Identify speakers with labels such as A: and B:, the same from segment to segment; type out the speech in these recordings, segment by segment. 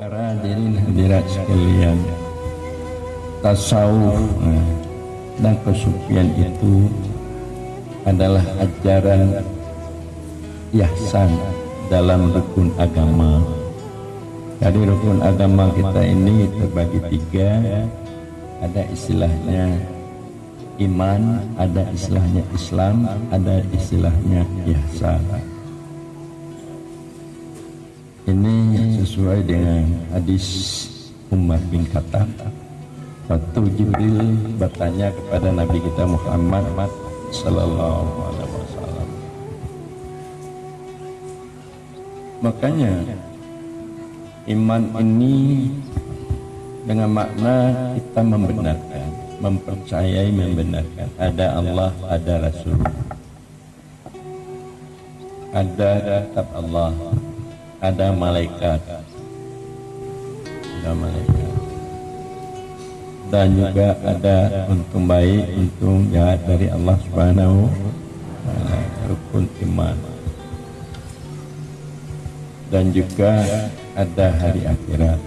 A: Para hadirin hadirat sekalian, tasawuf nah, dan kesufian itu adalah ajaran ihsan dalam rukun agama. Jadi rukun agama kita ini terbagi tiga, ada istilahnya iman, ada istilahnya Islam, ada istilahnya ihsan. Ini sesuai dengan hadis Umar bin Khattab. Waktu Jibril bertanya kepada Nabi kita Muhammad Sallallahu Alaihi Wasallam. Makanya iman ini dengan makna kita membenarkan, mempercayai membenarkan ada Allah, ada Rasul, ada kitab Allah, ada malaikat, ada malaikat, dan juga ada untung baik, untung jahat dari Allah Subhanahu Ta'ala, rukun iman, dan juga ada hari akhirat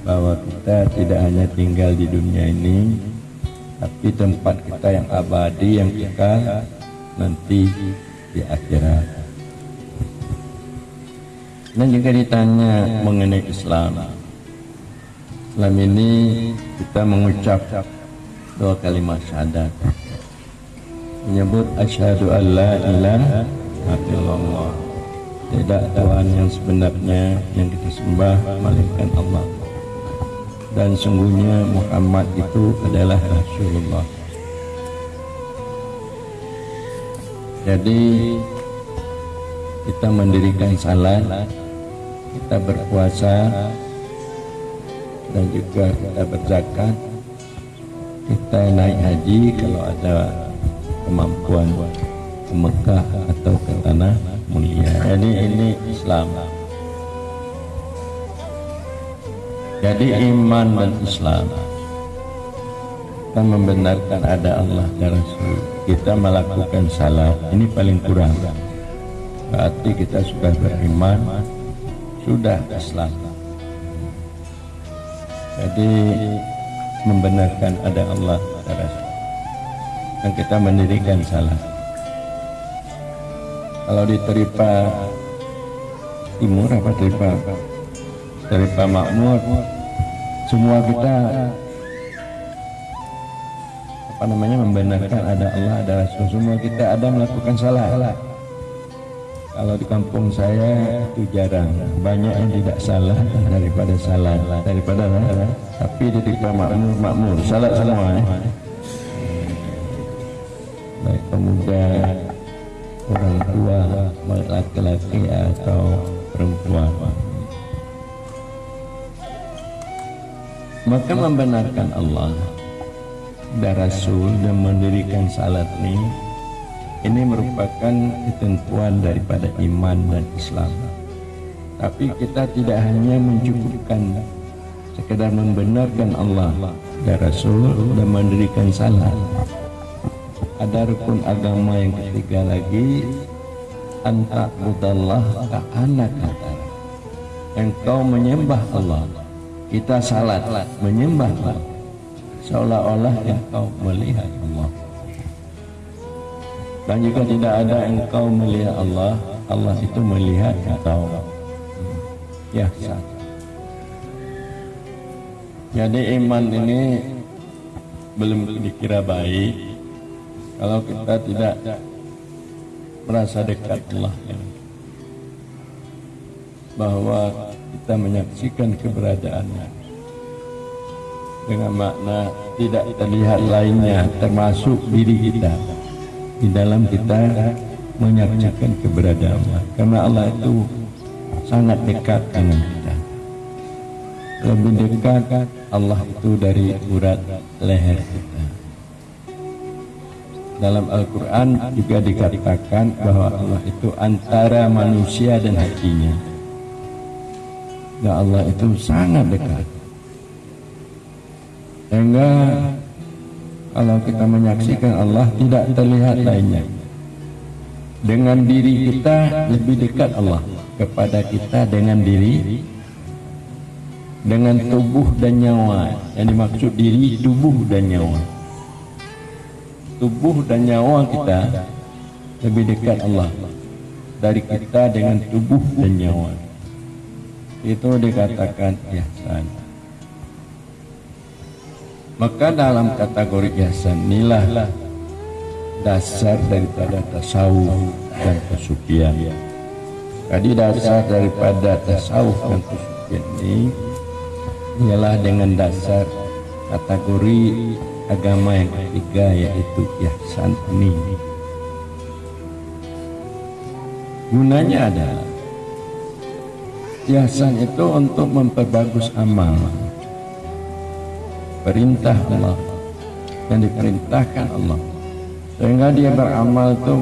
A: bahwa kita tidak hanya tinggal di dunia ini tapi tempat kita yang abadi yang kekal nanti di akhirat dan juga ditanya mengenai Islam. Islam ini kita mengucap dua kalimat syahadat. Menyebut asyhadu an la ilaha illallah. Tidak Tuhan yang sebenarnya yang kita sembah melainkan Allah. Dan sungguhnya Muhammad itu adalah Rasulullah. Jadi kita mendirikan salat kita berpuasa dan juga kita berzakat. Kita naik haji kalau ada kemampuan ke Mekah atau ke tanah mulia. Jadi ini Islam. Jadi iman dan Islam. Kita membenarkan ada Allah dan Rasul. Kita melakukan salat. Ini paling kurang berarti kita sudah beriman sudah Islam jadi membenarkan ada Allah dan kita mendirikan salat kalau di Teripa Timur apa Teripa Teripa Makmur. Semua kita apa namanya membenarkan ada Allah ada Rasul. Semua kita ada melakukan salah kalau di kampung saya itu jarang. Banyak yang tidak salah daripada salah. Daripada salah tapi di Teripa Makmur Makmur. Salah semua ya. baik pemuda orang tua laki-laki atau perempuan. Maka membenarkan Allah dan Rasul dan mendirikan salat ini ini merupakan ketentuan daripada iman dan Islam. Tapi kita tidak hanya mencukupkan sekedar membenarkan Allah dan Rasul dan mendirikan salat ada rukun agama yang ketiga lagi anta budallah ka anak engkau menyembah Allah kita salat menyembah Allah. Seolah-olah engkau melihat Allah dan jika tidak ada engkau melihat Allah Allah itu melihat engkau ya jadi iman ini belum dikira baik kalau kita tidak merasa dekat Allah. Bahwa kita menyaksikan keberadaannya. Dengan makna tidak terlihat lainnya termasuk diri kita di dalam kita menyaksikan keberadaan Allah. Karena Allah itu sangat dekat dengan kita. Lebih dekat Allah itu dari urat leher kita. Dalam Al-Quran juga dikatakan bahwa Allah itu antara manusia dan hatinya. Dan Allah itu sangat dekat. Sehingga kalau kita menyaksikan Allah tidak terlihat lainnya. Dengan diri kita lebih dekat Allah kepada kita dengan diri dengan tubuh dan nyawa. Yang dimaksud diri tubuh dan nyawa. Tubuh dan nyawa kita lebih dekat Allah dari kita dengan tubuh dan nyawa. Itu dikatakan ihsan maka dalam kategori ihsan inilah dasar daripada tasawuf dan kesucian tadi dasar daripada tasawuf dan kesucian ini ialah dengan dasar kategori agama yang ketiga yaitu ihsan ini. Gunanya adalah ihsan itu untuk memperbagus amal perintah Allah. Yang diperintahkan Allah. Sehingga dia beramal itu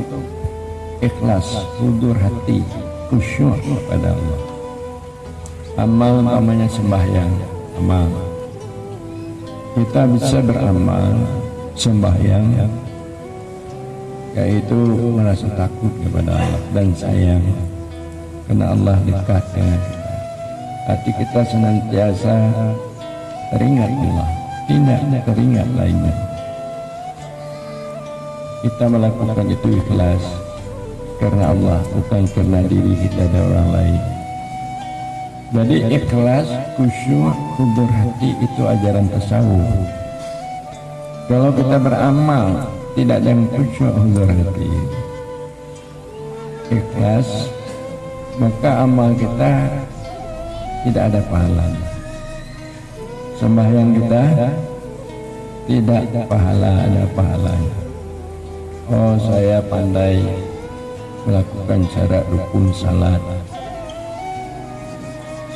A: ikhlas, hudur hati, khusyuk kepada Allah. Amal namanya sembahyang. Amal. Kita bisa beramal sembahyang yaitu merasa takut kepada Allah dan sayang karena Allah dekat dengan kita hati kita senantiasa teringat Allah tidak teringat lainnya kita melakukan itu ikhlas karena Allah bukan karena diri kita dan orang lain jadi ikhlas, khusyuk, kubur hati itu ajaran tasawuf. Kalau kita beramal tidak dengan khusyuk kubur hati, ikhlas, maka amal kita tidak ada pahalanya. Sembahyang kita tidak pahala ada pahalanya. Oh saya pandai melakukan syarat rukun salat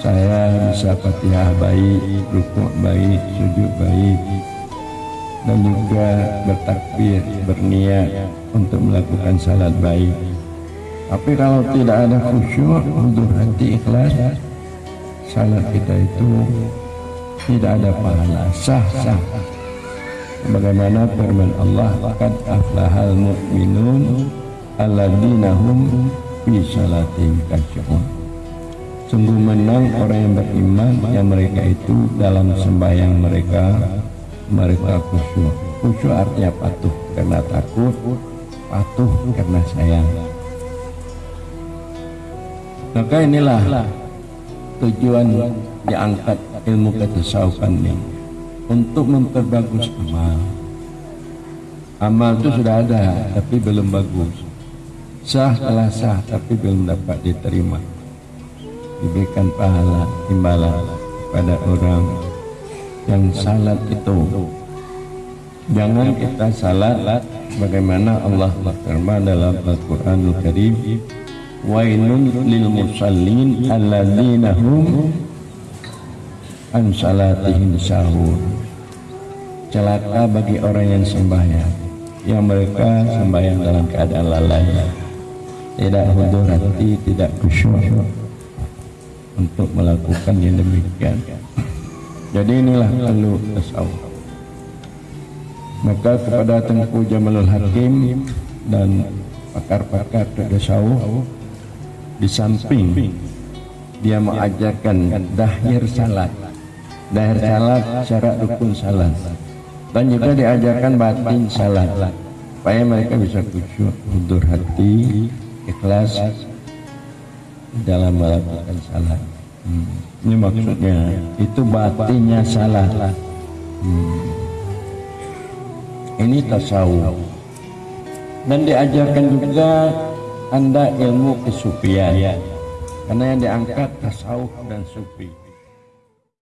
A: saya bisa fatihah baik, rukuk baik, sujud baik dan juga bertakbir, berniat untuk melakukan salat baik. Tapi kalau tidak ada khusyuk untuk hati ikhlas, salat kita itu tidak ada pahala, sah-sah. Bagaimana firman Allah, "Qad aflahal mu'minun alladzina hum fi salatihim khashi'un." Sungguh menang orang yang beriman yang mereka itu dalam sembahyang mereka mereka khusyuk. Khusyuk artinya patuh karena takut, patuh karena sayang. Maka inilah tujuan diangkat ilmu ketasawufan ini untuk memperbagus amal. Amal itu sudah ada tapi belum bagus. Sah telah sah tapi belum dapat diterima diberikan pahala imbalan pada orang yang salat itu jangan kita salat bagaimana Allah berfirman dalam Al-Qur'anul Karim wailun lil musallin alladzina hum an salatihim sahur celaka bagi orang yang sembahyang yang mereka sembahyang dalam keadaan lalai tidak hudur hati tidak khusyuk untuk melakukan yang demikian. Jadi inilah perlu tasawuf. Maka kepada Tengku Jamalul Hakim dan pakar-pakar tasawuf di samping dia mengajarkan dahir salat. Dahir salat syarat rukun salat. Dan juga diajarkan batin salat supaya mereka bisa khusyuk, mundur hati, ikhlas dalam melakukan salah. Hmm. Ini maksudnya itu batinnya salah. Hmm. Ini tasawuf. Dan diajarkan juga anda ilmu kesufian. Karena yang diangkat tasawuf dan sufi.